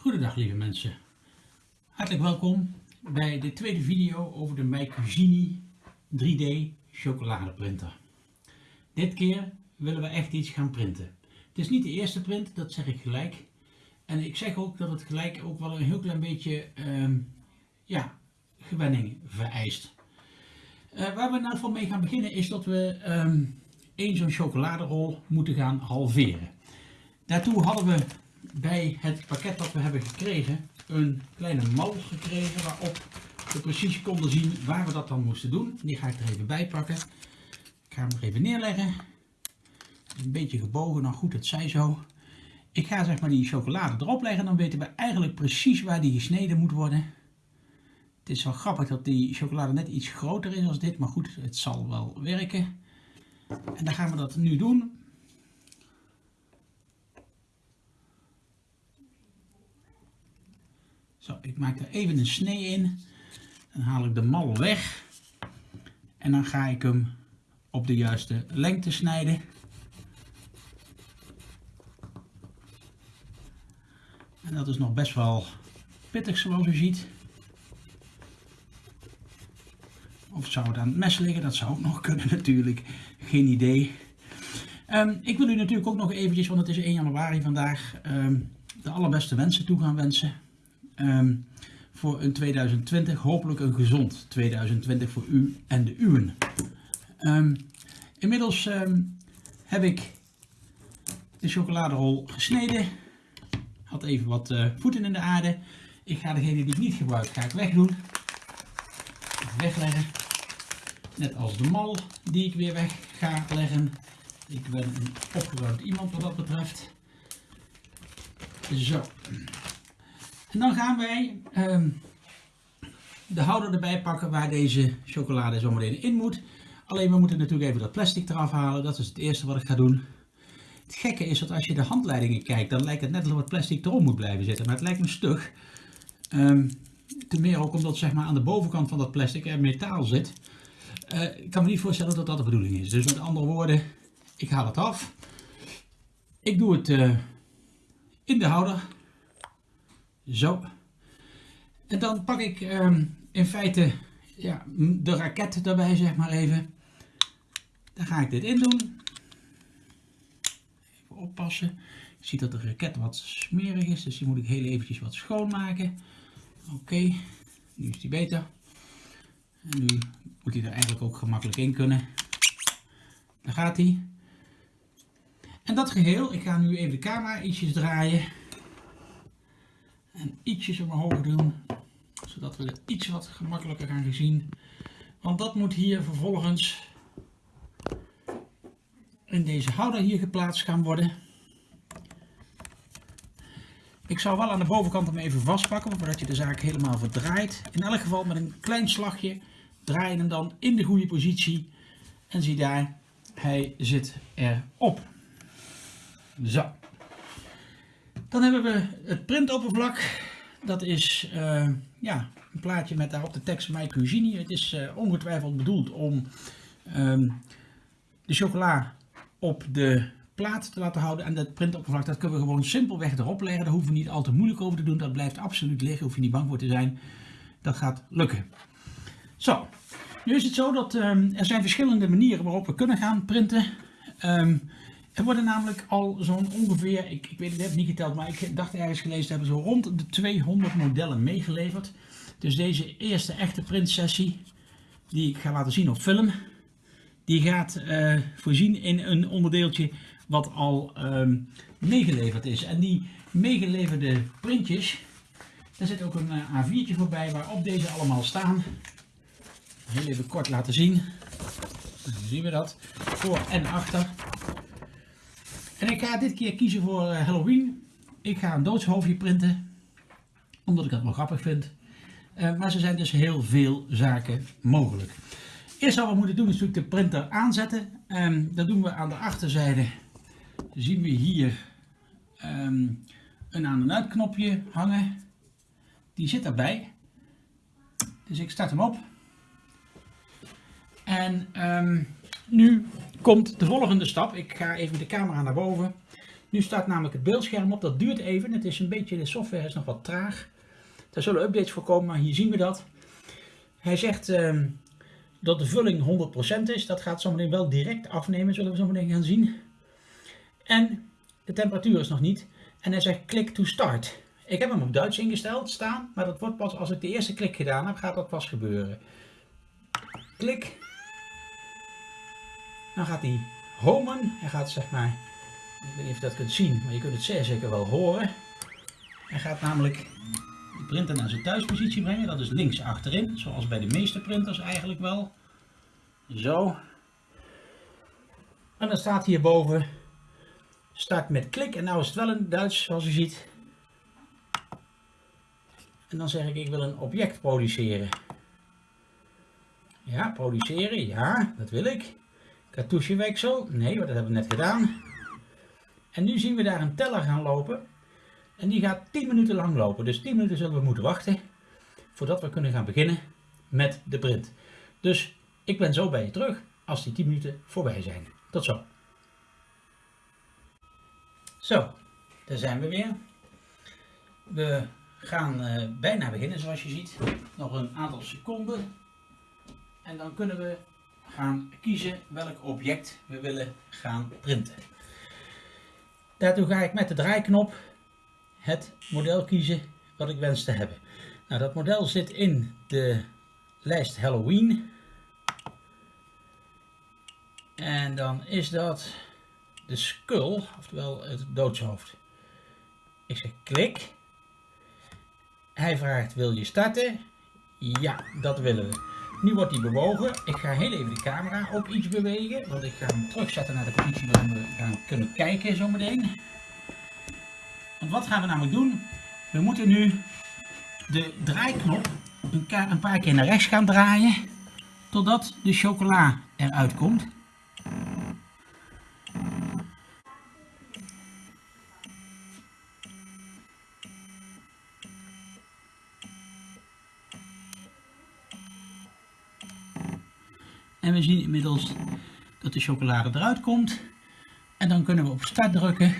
Goedendag lieve mensen. Hartelijk welkom bij de tweede video over de MyCugini 3D chocoladeprinter. Dit keer willen we echt iets gaan printen. Het is niet de eerste print, dat zeg ik gelijk. En ik zeg ook dat het gelijk ook wel een heel klein beetje ehm, ja, gewenning vereist. Uh, waar we nou van mee gaan beginnen is dat we um, één zo'n chocoladerol moeten gaan halveren. Daartoe hadden we bij het pakket dat we hebben gekregen een kleine mal gekregen waarop we precies konden zien waar we dat dan moesten doen. Die ga ik er even bij pakken. Ik ga hem er even neerleggen. Een beetje gebogen, nou goed, het zij zo. Ik ga zeg maar die chocolade erop leggen, dan weten we eigenlijk precies waar die gesneden moet worden. Het is wel grappig dat die chocolade net iets groter is als dit, maar goed, het zal wel werken. En dan gaan we dat nu doen. Zo, ik maak er even een snee in. Dan haal ik de mal weg. En dan ga ik hem op de juiste lengte snijden. En dat is nog best wel pittig zoals u ziet. Of zou het aan het mes liggen? Dat zou ook nog kunnen natuurlijk. Geen idee. Um, ik wil u natuurlijk ook nog eventjes, want het is 1 januari vandaag, um, de allerbeste wensen toe gaan wensen. Um, voor een 2020, hopelijk een gezond 2020 voor u en de uwen. inmiddels heb ik de chocoladerol gesneden. Had even wat uh, voeten in de aarde. Ik ga degene die ik niet gebruik, ga ik wegdoen. Wegleggen. Net als de mal die ik weer weg ga leggen. Ik ben een opgeruimd iemand wat dat betreft. Zo. En dan gaan wij um, de houder erbij pakken waar deze chocolade zometeen in moet. Alleen we moeten natuurlijk even dat plastic eraf halen. Dat is het eerste wat ik ga doen. Het gekke is dat als je de handleidingen kijkt, dan lijkt het net alsof het plastic erom moet blijven zitten. Maar het lijkt me stug. Um, ten meer ook omdat zeg maar, aan de bovenkant van dat plastic er metaal zit. Uh, ik kan me niet voorstellen dat dat de bedoeling is. Dus met andere woorden, ik haal het af. Ik doe het uh, in de houder. Zo. En dan pak ik um, in feite ja, de raket erbij, zeg maar even. Dan ga ik dit in doen. Even oppassen. Je ziet dat de raket wat smerig is, dus die moet ik heel eventjes wat schoonmaken. Oké, nu is die beter. En nu moet hij er eigenlijk ook gemakkelijk in kunnen. Daar gaat hij. En dat geheel, ik ga nu even de camera ietsjes draaien. En ietsjes omhoog doen. Zodat we het iets wat gemakkelijker gaan zien. Want dat moet hier vervolgens in deze houder hier geplaatst gaan worden. Ik zou wel aan de bovenkant hem even vastpakken, voordat je de zaak helemaal verdraait. In elk geval met een klein slagje draai je hem dan in de goede positie. En zie daar, hij zit erop. Zo. Dan hebben we het printoppervlak. Dat is uh, ja, een plaatje met daarop de tekst My Cuisine. Het is uh, ongetwijfeld bedoeld om um, de chocola op de plaat te laten houden. En dat printoppervlak dat kunnen we gewoon simpelweg erop leggen. Daar hoeven we niet al te moeilijk over te doen. Dat blijft absoluut liggen. Hoef je niet bang voor te zijn. Dat gaat lukken. Zo, nu is het zo dat um, er zijn verschillende manieren waarop we kunnen gaan printen. Um, er worden namelijk al zo'n ongeveer, ik, ik weet het, heb niet geteld, maar ik dacht ergens gelezen te hebben, zo rond de 200 modellen meegeleverd. Dus deze eerste echte printsessie, die ik ga laten zien op film, die gaat uh, voorzien in een onderdeeltje wat al um, meegeleverd is. En die meegeleverde printjes, daar zit ook een uh, A4'tje voorbij waarop deze allemaal staan. Heel even kort laten zien. Dan zien we dat. Voor en achter. En ik ga dit keer kiezen voor eh, Halloween. Ik ga een doodshoofdje printen. Omdat ik dat wel grappig vind. Uh, maar er zijn dus heel veel zaken mogelijk. Eerst wat we moeten doen is natuurlijk de printer aanzetten. Um, dat doen we aan de achterzijde. Zien we hier um, een aan- en uitknopje hangen. Die zit daarbij. Dus ik start hem op. En um, nu komt de volgende stap. Ik ga even de camera naar boven. Nu staat namelijk het beeldscherm op. Dat duurt even. Het is een beetje, de software is nog wat traag. Daar zullen updates voor komen, maar hier zien we dat. Hij zegt ehm, dat de vulling 100% is. Dat gaat zometeen wel direct afnemen, zullen we zometeen gaan zien. En de temperatuur is nog niet. En hij zegt click to start. Ik heb hem op Duits ingesteld staan, maar dat wordt pas als ik de eerste klik gedaan heb, gaat dat pas gebeuren. Klik. Dan gaat hij homen. Hij gaat zeg maar, ik weet niet of je dat kunt zien, maar je kunt het zeer zeker wel horen. Hij gaat namelijk de printer naar zijn thuispositie brengen. Dat is links achterin, zoals bij de meeste printers eigenlijk wel. Zo. En dan staat hierboven start met klik. En nou is het wel in Duits, zoals u ziet. En dan zeg ik, ik wil een object produceren. Ja, produceren, ja, dat wil ik. Cartoucheweksel, nee, dat hebben we net gedaan. En nu zien we daar een teller gaan lopen. En die gaat 10 minuten lang lopen. Dus 10 minuten zullen we moeten wachten voordat we kunnen gaan beginnen met de print. Dus ik ben zo bij je terug als die 10 minuten voorbij zijn. Tot zo. Zo, daar zijn we weer. We gaan uh, bijna beginnen zoals je ziet. Nog een aantal seconden. En dan kunnen we gaan kiezen welk object we willen gaan printen. Daartoe ga ik met de draaiknop het model kiezen wat ik wens te hebben. Nou, dat model zit in de lijst Halloween. En dan is dat de skull, oftewel het doodshoofd. Ik zeg klik. Hij vraagt wil je starten? Ja, dat willen we. Nu wordt hij bewogen. Ik ga heel even de camera ook iets bewegen. Want ik ga hem terugzetten naar de positie waarin we gaan kunnen kijken zometeen. Want wat gaan we namelijk doen? We moeten nu de draaiknop een paar keer naar rechts gaan draaien. Totdat de chocola eruit komt. En we zien inmiddels dat de chocolade eruit komt. En dan kunnen we op start drukken.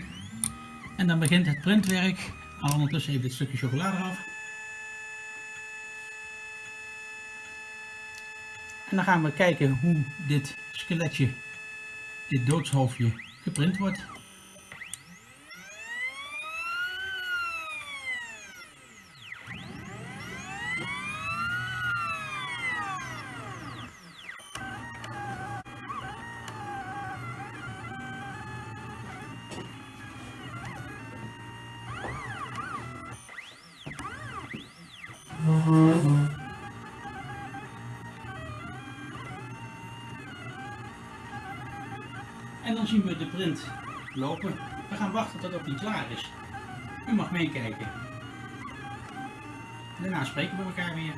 En dan begint het printwerk. Al ondertussen even dit stukje chocolade af. En dan gaan we kijken hoe dit skeletje, dit doodshoofdje, geprint wordt. Lopen. We gaan wachten tot die klaar is. U mag meekijken. Daarna spreken we elkaar weer.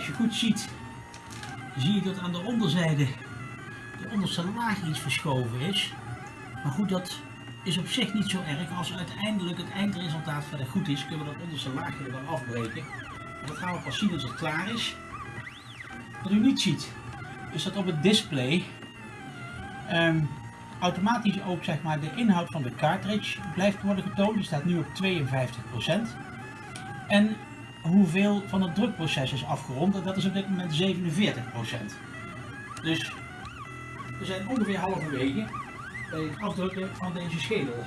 Als je goed ziet, zie je dat aan de onderzijde de onderste laag iets verschoven is. Maar goed, dat is op zich niet zo erg. Als uiteindelijk het eindresultaat verder goed is, kunnen we dat onderste laagje er wel afbreken. Maar dat gaan we pas zien als het klaar is. Wat u niet ziet, is dat op het display ehm, automatisch ook zeg maar, de inhoud van de cartridge blijft worden getoond. Die staat nu op 52%. En hoeveel van het drukproces is afgerond. En dat is op dit moment 47%. Dus we zijn ongeveer halverwege bij het afdrukken van deze schedel.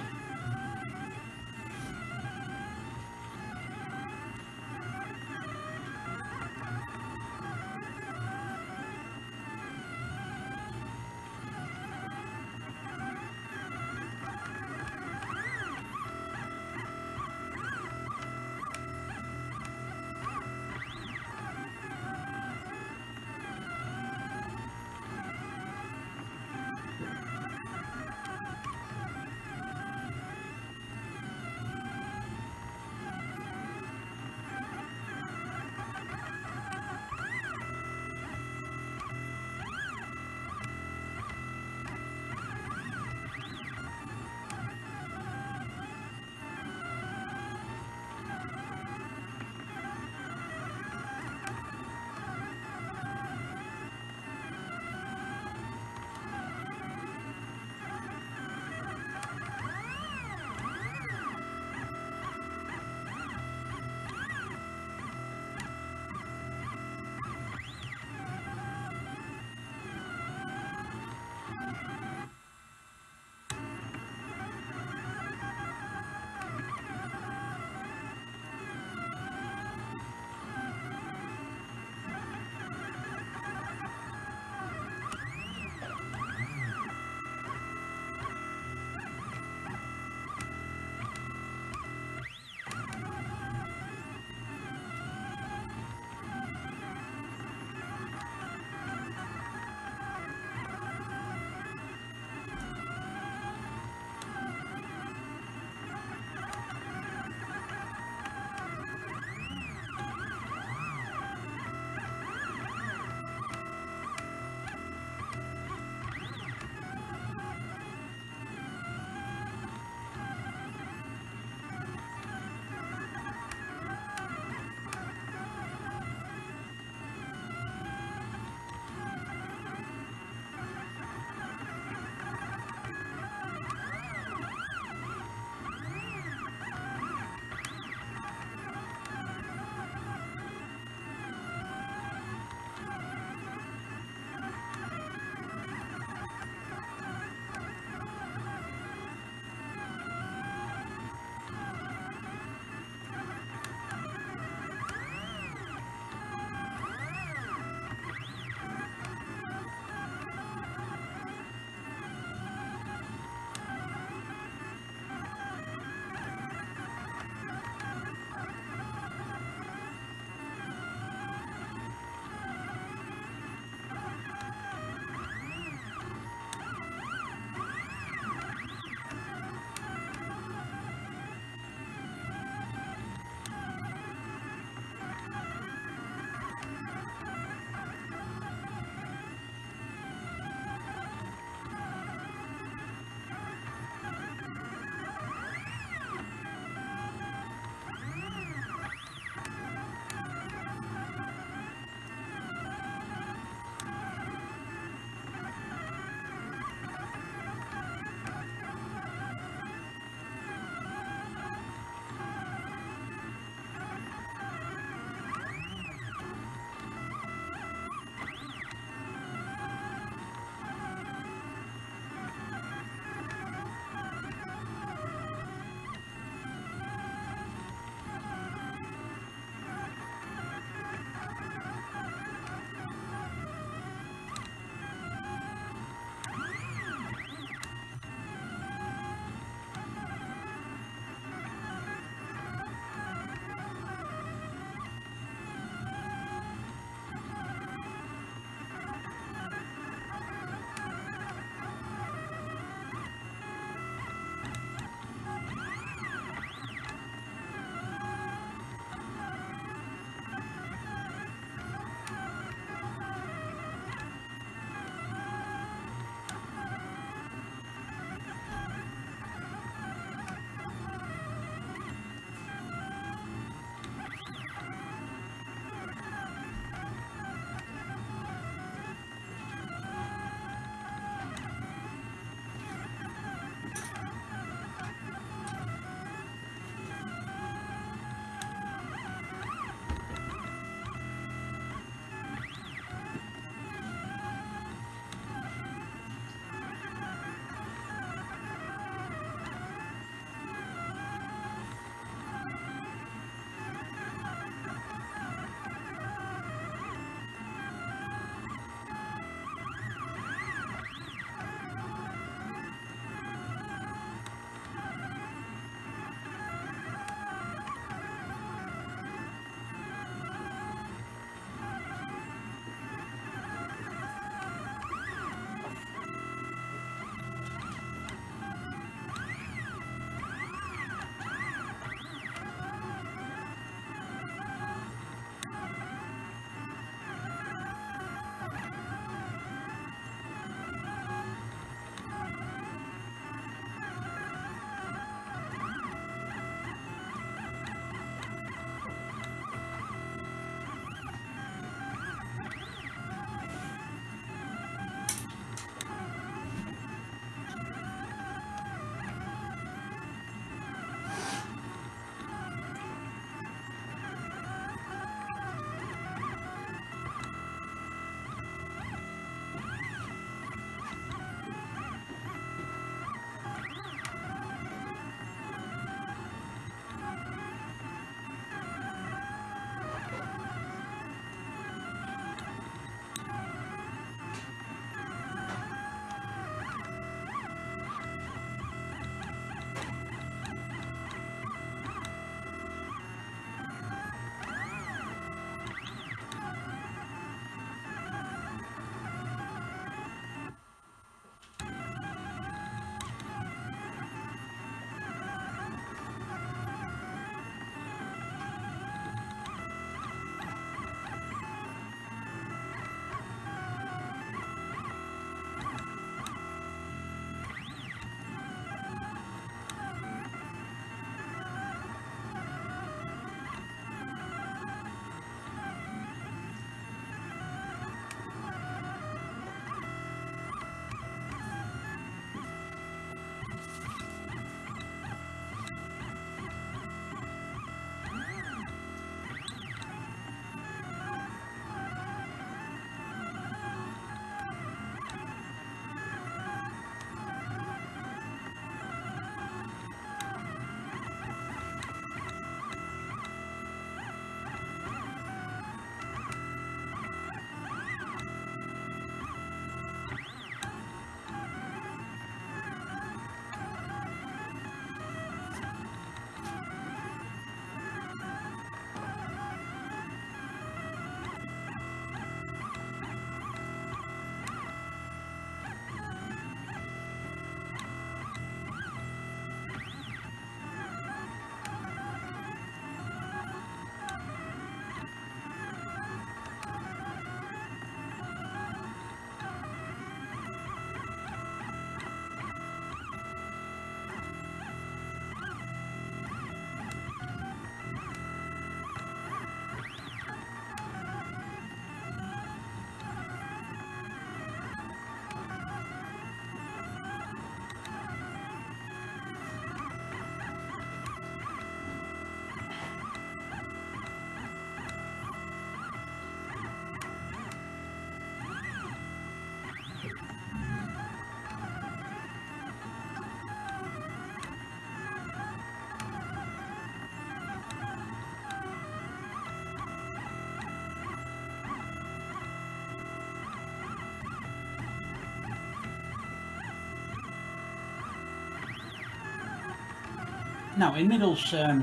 Nou, inmiddels ehm,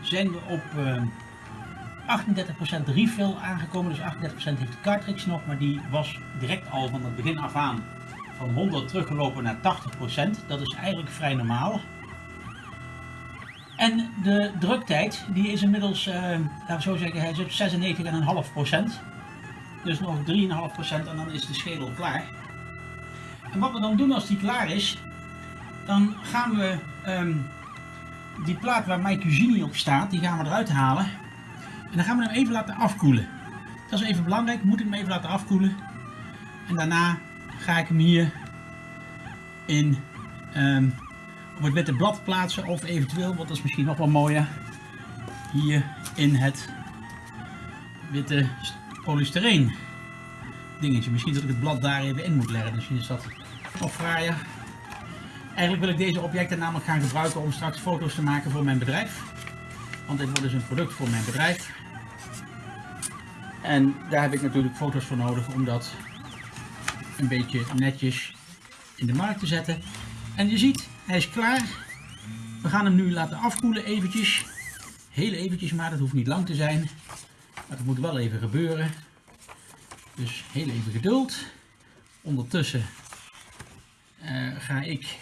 zijn we op ehm 38% refill aangekomen. Dus 38% heeft de cartridge nog, maar die was direct al van het begin af aan van 100 teruggelopen naar 80%. Dat is eigenlijk vrij normaal. En de druktijd, die is inmiddels, eh, laten we zo zeggen, hij is op 96,5%. Dus nog 3,5% en dan is de schedel klaar. En wat we dan doen als die klaar is, dan gaan we ehm, die plaat waar My Cuisine op staat, die gaan we eruit halen. En dan gaan we hem even laten afkoelen. Dat is even belangrijk, moet ik hem even laten afkoelen. En daarna ga ik hem hier in ehm, op het witte blad plaatsen of eventueel, want dat is misschien nog wel mooier, hier in het witte polystyreen dingetje. Misschien dat ik het blad daar even in moet leggen, misschien is dat nog fraaier. Eigenlijk wil ik deze objecten namelijk gaan gebruiken om straks foto's te maken voor mijn bedrijf. Want dit wordt dus een product voor mijn bedrijf. En daar heb ik natuurlijk foto's voor nodig om dat een beetje netjes in de markt te zetten. En je ziet, hij is klaar. We gaan hem nu laten afkoelen eventjes. Heel eventjes maar, dat hoeft niet lang te zijn. Maar het moet wel even gebeuren. Dus heel even geduld. Ondertussen uh, ga ik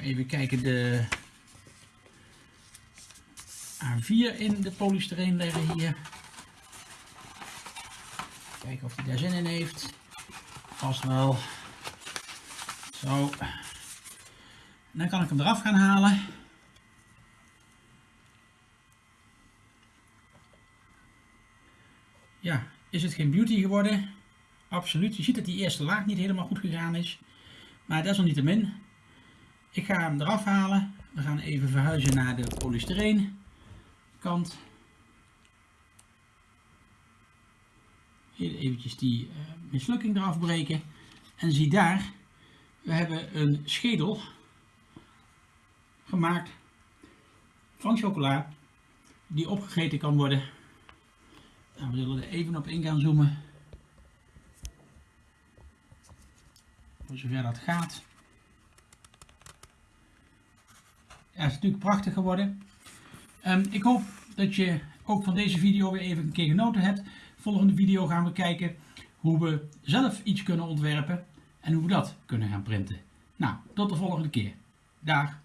even kijken de A4 in de polystyreen leggen hier. Kijken of hij daar zin in heeft. Vast wel. Zo. dan kan ik hem eraf gaan halen. Ja, is het geen beauty geworden? Absoluut. Je ziet dat die eerste laag niet helemaal goed gegaan is. Maar desalniettemin. Ik ga hem eraf halen. We gaan even verhuizen naar de polystyreen kant. Heel eventjes die uh, mislukking eraf breken. En zie daar, we hebben een schedel gemaakt van chocola die opgegeten kan worden. Nou, we zullen er even op in gaan zoomen. Voor zover dat gaat. Het is natuurlijk prachtig geworden. Um, ik hoop dat je ook van deze video weer even een keer genoten hebt. Volgende video gaan we kijken hoe we zelf iets kunnen ontwerpen en hoe we dat kunnen gaan printen. Nou, tot de volgende keer. Dag!